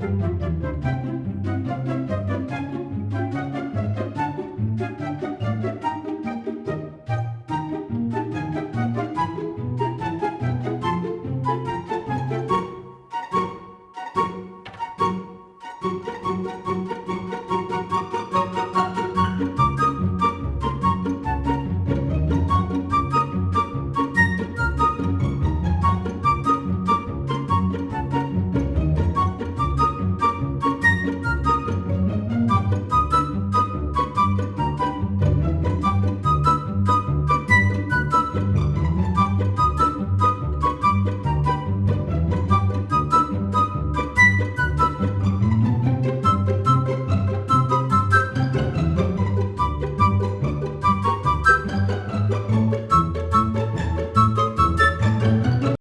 Música